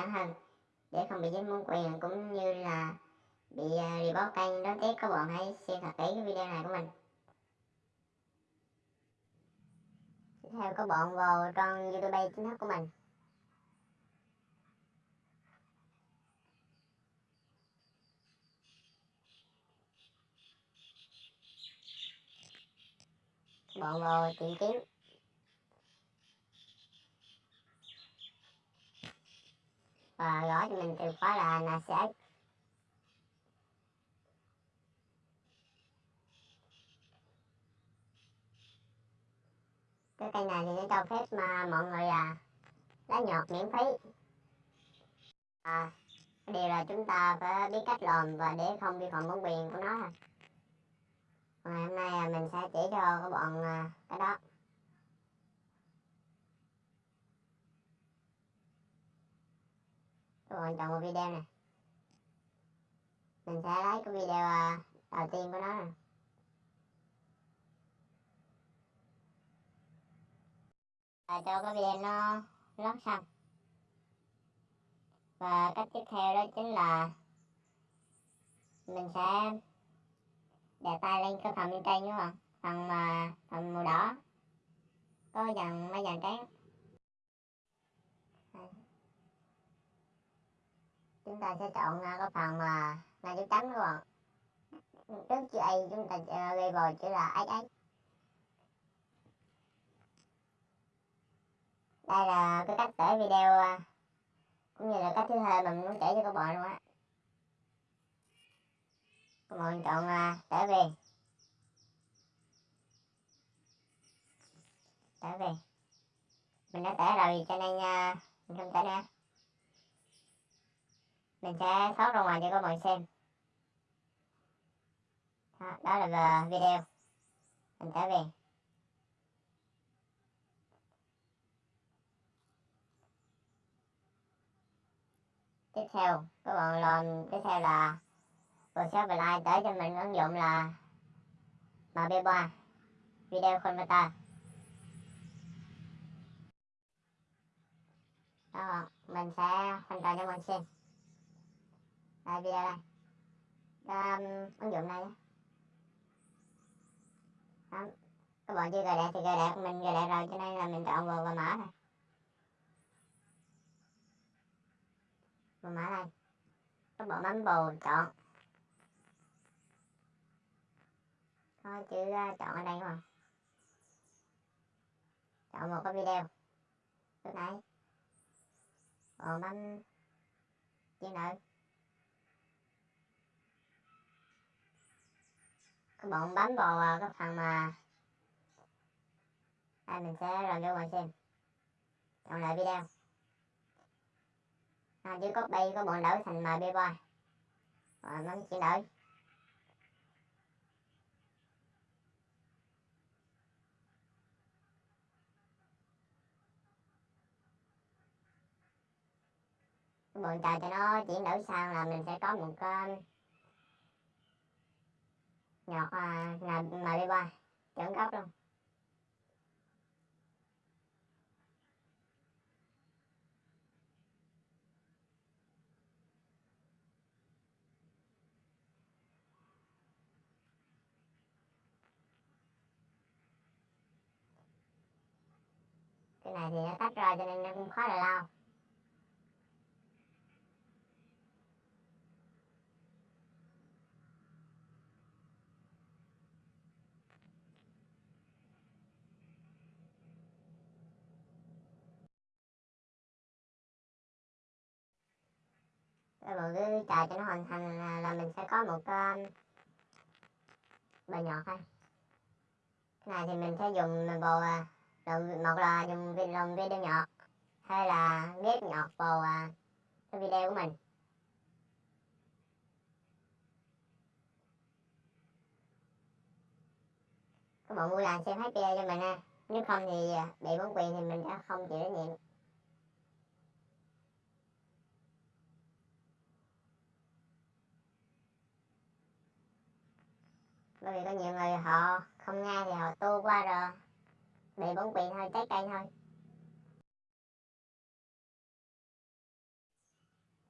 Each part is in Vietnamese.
hơn hơn để không bị dính bản quyền cũng như là bị à, report kênh đón tiếp các bạn hãy xem thật kỹ cái video này của mình. Tiếp theo các bạn vào trang youtube chính thức của mình. Các bạn vào tìm kiếm. Và gõ cho mình từ khóa là NCX cái kênh này thì nó cho phép mà mọi người à lá nhọt miễn phí. À cái điều là chúng ta phải biết cách làm và để không vi phạm bản quyền của nó thôi ngày hôm nay à, mình sẽ chỉ cho các bạn à, cái đó. Các bạn chọn một video này mình sẽ lấy cái video à, đầu tiên của nó này và cho cái video nó lót xong. Và cách tiếp theo đó chính là mình sẽ đè tay lên cái phần bên trên đúng không? Phần mà phần màu đỏ. Có dần, mấy dàn trắng chúng ta sẽ chọn à, cái phần mà là chữ chấm các bạn trước chữ A chúng ta à, ghi vào chữ là XX đây là cái cách tải video à, cũng như là cách thứ hai mà mình muốn kể cho các bạn luôn á. Các bạn chọn uh, tải về. Tải về. Mình đã tải rồi cho nên uh, mình không tải nữa mình sẽ thoát ra ngoài cho các bạn xem. Đó, đó là video. Mình sẽ về. Tiếp theo các bạn làm tiếp theo là vừa share và like tới cho mình ứng dụng là MB3 video converter. Đó mình sẽ hoàn toàn cho bạn xem đây video đây. Đó, um, ứng dụng này đó. các bạn chưa cài đặt thì cài đặt mình cài đặt rồi cho nên là mình chọn vào và mở này. Và mở này các bạn bấm vào chọn. Có chữ uh, chọn ở đây mà. Chọn một cái video. Lúc nãy. Còn bấm chữ nữ. Các bạn bấm vào cái phần mà. Đây mình sẽ review cho bạn xem. Chọn lại video. À, chứ copy có bọn đổi thành mà boy rồi bấm chuyển đổi. Bọn chờ cho nó chuyển đổi sang là mình sẽ có một cái nhọt à, mà đi qua. Chuẩn gốc luôn. Cái này thì nó tách ra cho nên nó cũng khó là lau cái bộ cứ chờ cho nó hoàn thành là, là mình sẽ có một um, cái bài nhọt thôi. Cái này thì mình sẽ dùng bồ à, làm một là dùng lồng video nhọt hay là ghép nhọt vào cái video của mình. Các bạn vui lòng xem hết cho mình nha nếu không thì à, bị bóng quyền thì mình sẽ không chịu trách nhiệm. Bởi vì có nhiều người họ không nghe thì họ tu qua rồi. Bị bóng quyền thôi trái cây thôi.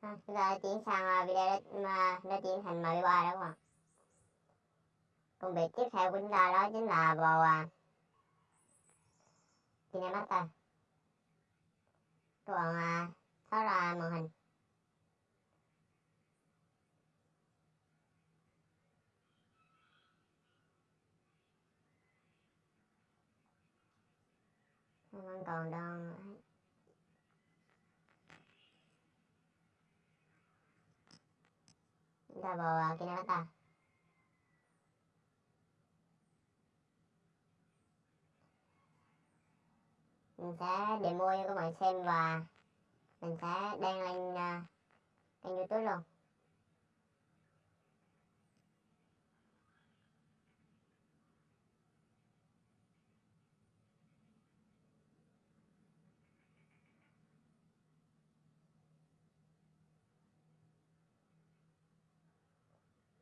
À, chúng ta chuyển sang à, video mà nó chuyển thành mười ba đúng không công việc tiếp theo của chúng ta đó chính là vào à, Kinemaster còn à, tháo ra màn hình. Không còn đang chúng ta vào ta mình sẽ demo cho các bạn xem và mình sẽ đăng lên uh, kênh youtube luôn.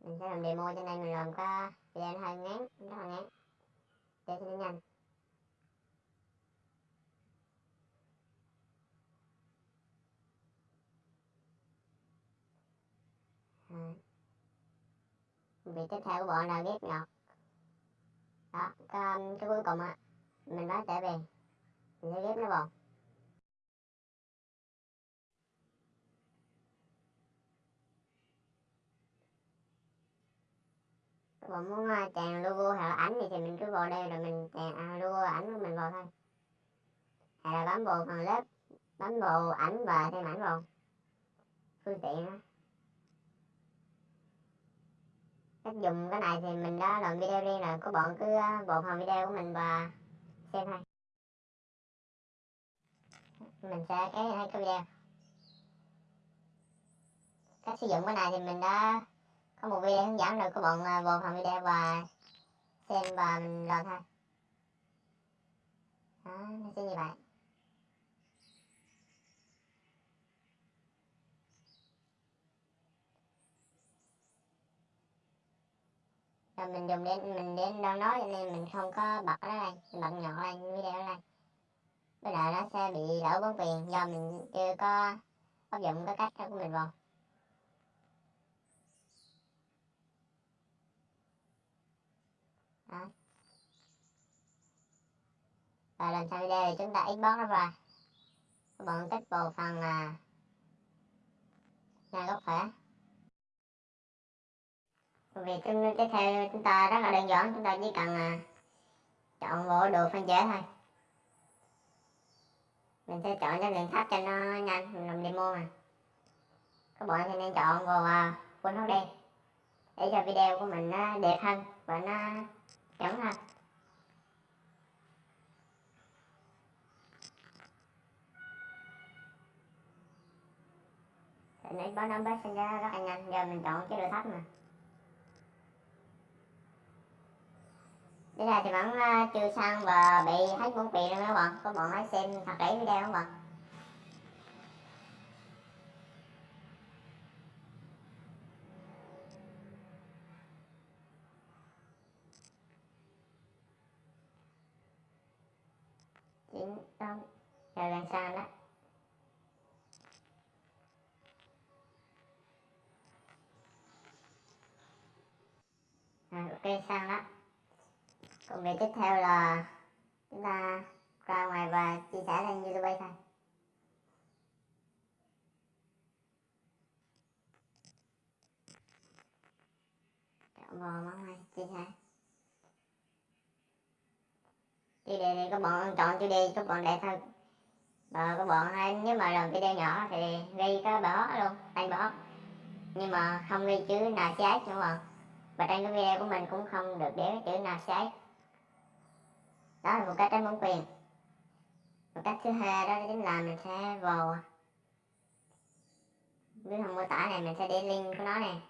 Mình sẽ làm demo cho nên mình làm cái video hơi ngắn rất là ngắn để cho nó nhanh. Vị tiếp theo của bọn là ghép ngọt. Đó cái, cái cuối cùng á mình nói trở về. Mình sẽ ghép nó vào các muốn chèn logo hoặc là ảnh thì, thì mình cứ vào đây rồi mình chèn à, logo ảnh của mình vào thôi. Hay là bấm vào phần lớp bấm vào ảnh và thêm ảnh vào. Phương tiện đó. cách dùng cái này thì mình đã làm video riêng rồi có bọn cứ bộ phần video của mình và xem thôi. Mình sẽ cái hai cái video. Cách sử dụng cái này thì mình đã có một video hướng dẫn rồi các bạn vào phần video và xem và mình làm thôi đó, nó sẽ như vậy. Rồi mình dùng đến mình đến đâu nói nên mình không có bật nó lên mình bật nhỏ lên video lên bây giờ nó sẽ bị lỡ bóng quyền do mình chưa có áp dụng cái cách của mình vào. Và lần sau video thì chúng ta export nó ra các bạn kích bộ phần là nhà gốc tương việc tiếp theo chúng ta rất là đơn giản chúng ta chỉ cần à, chọn bộ đồ phân giải thôi. Mình sẽ chọn cái lượng thấp cho nó nhanh mình làm demo mà. Các bạn thì nên chọn vào uh, full HD để cho video của mình nó đẹp hơn và nó chuẩn hơn. Nãy bó nó bớt sinh ra rất là nhanh giờ mình chọn chế độ thấp mà. Bây giờ thì vẫn uh, chưa xong và bị hết vốn tiền rồi các bạn Các bạn hãy xem thật kỹ video các bạn Chính đông Rồi lần sau đó À, ok, xong đó công việc tiếp theo là chúng ta ra ngoài và chia sẻ lên youtube thôi. Chọn vào món này chia sẻ chủ đề thì các bạn chọn chủ đề các bạn để thôi. Và các bạn nếu mà làm video nhỏ thì ghi cái bỏ luôn tay bỏ nhưng mà không ghi chữ nào trái các bạn và trên cái video của mình cũng không được để chữ nào trái đó là một cách đánh bóng quyền. Một cách thứ hai đó chính là mình sẽ vào dưới phần mô tả này mình sẽ để link của nó này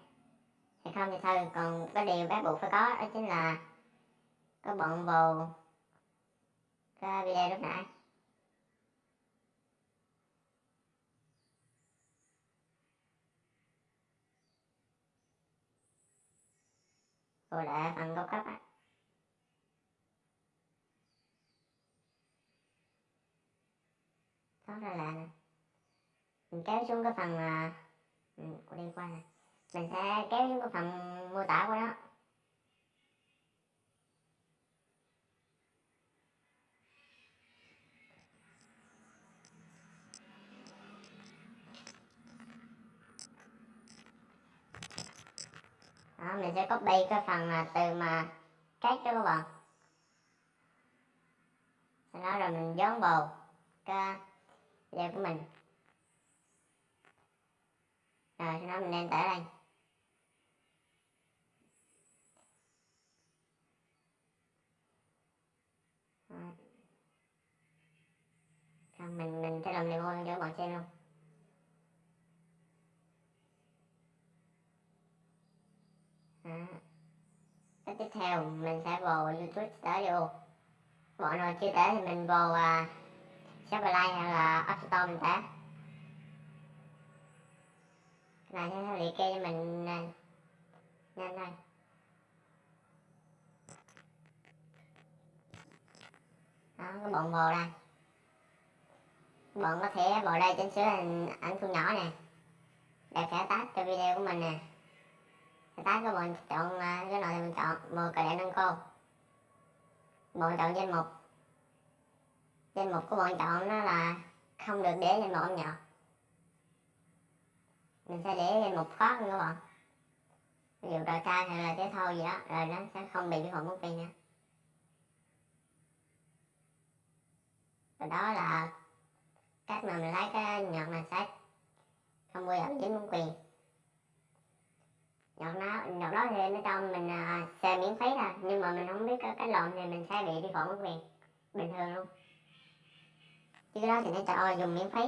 hay không thì thôi, còn cái điều bắt buộc phải có đó chính là các bạn vào cái video lúc nãy. Tôi đã phần cao cấp á đó là là mình kéo xuống cái phần à, ừ, của liên quan này, mình sẽ kéo xuống cái phần mô tả của nó. Đó, mình sẽ copy cái phần mà từ mà cách đó các bạn sau đó rồi mình dán vào cái video của mình. Rồi sau đó mình lên tải đây. Rồi. Mình mình sẽ làm demo cho các bạn xem luôn. Đó. Tiếp theo mình sẽ vào YouTube Studio bọn nào chưa tải thì mình vào uh, Shopify hay là App Store mình tải là sẽ liệt kê cho mình uh, nhanh thôi đó cái bọn vào đây. Bọn có thể vào đây chỉnh sửa hình ảnh thu nhỏ nè. Để khẽ tách cho video của mình nè tách các bạn chọn à, cái nào thì mình chọn màu cài nâng cô. Bọn chọn danh mục. Danh mục của bọn chọn nó là không được để danh mục âm nhạc mình sẽ để danh mục khó hơn các bạn ví dụ trò chơi hay là thể thao gì đó, rồi nó sẽ không bị vi phạm bản quyền nữa. Và đó là cách mà mình lấy cái nhạc này sách. Không bao giờ dính bản quyền nhạc đó, nhạc đó thì nó cho mình uh, miễn phí thôi nhưng mà mình không biết cái, cái lộn thì mình sẽ bị vi phạm bản quyền bình thường luôn. Chứ cái đó thì nó cho dùng miễn phí.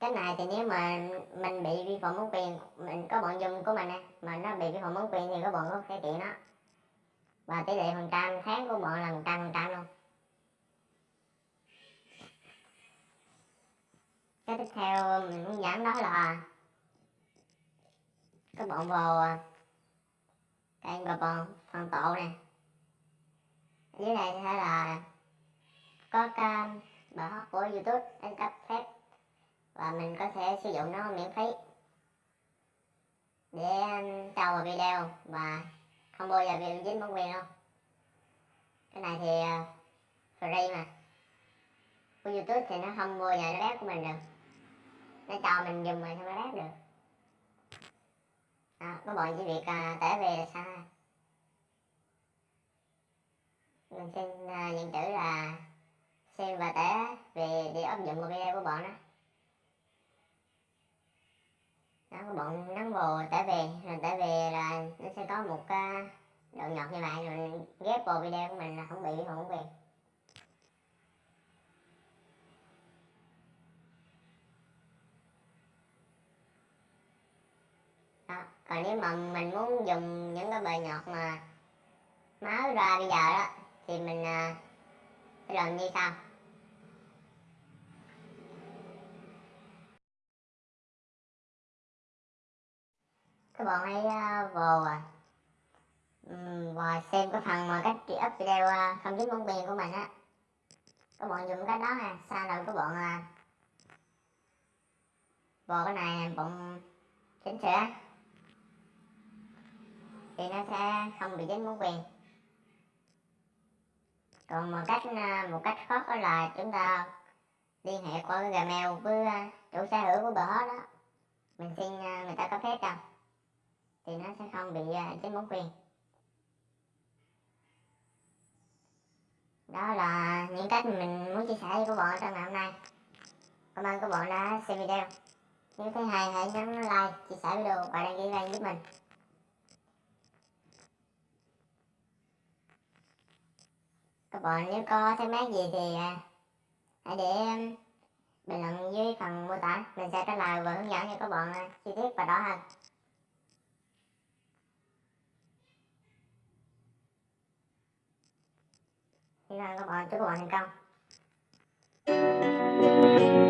Cái này thì nếu mà mình bị vi phạm bản quyền mình có bọn dùng của mình nè. Mà nó bị vi phạm bản quyền thì có bọn có thể kiện nó và tỷ lệ phần trăm tháng của bọn là một trăm phần trăm luôn. Cái tiếp theo mình muốn giảm đó là các bọn vào cái và bọn phần tổ này. Dưới này sẽ là có cái bài hát của youtube, đánh cấp phép. Và mình có thể sử dụng nó miễn phí để trao vào video và không bao giờ bị dính bản quyền đâu cái này thì à, free mà. Của youtube thì nó không bao giờ nó bét của mình được nó cho mình dùng mà sao nó bét được? Đó, có bọn chỉ việc à, uh, tải về là sao? Mình xin uh, nhận chữ là xem và tải về để áp dụng vào video của bọn đó. Đó có bọn nắng vào tải về rồi tải về là nó sẽ có một uh, độ nhọt như vậy rồi ghép vào video của mình là không bị không quyền đó còn nếu mà mình muốn dùng những cái bề nhọt mà máu ra bây giờ đó thì mình uh, làm như sau. Các bạn hãy à, uh, vào um, và xem cái phần mà cách up video uh, không dính bóng quyền của mình á. Các bạn dùng cái đó nè sau rồi các bạn à, uh, vào cái này bọn chỉnh sửa thì nó sẽ không bị dính bản quyền còn một cách à, một cách khác đó là chúng ta liên hệ qua cái gmail với à, chủ sở hữu của bờ đó. Mình xin à, người ta có phép đâu thì nó sẽ không bị dính bản quyền đó là những cách mình muốn chia sẻ với các bạn trong ngày hôm nay. Cảm ơn các bạn đã xem video. Nếu thấy hay hãy nhấn like, chia sẻ video và đăng ký kênh giúp mình. các bạn nếu có thắc mắc gì thì à, hãy để à, bình luận dưới phần mô tả. Mình sẽ trả lời và hướng dẫn cho các bạn à, chi tiết và rõ hơn hy vọng các bạn, chúc các bạn thành công.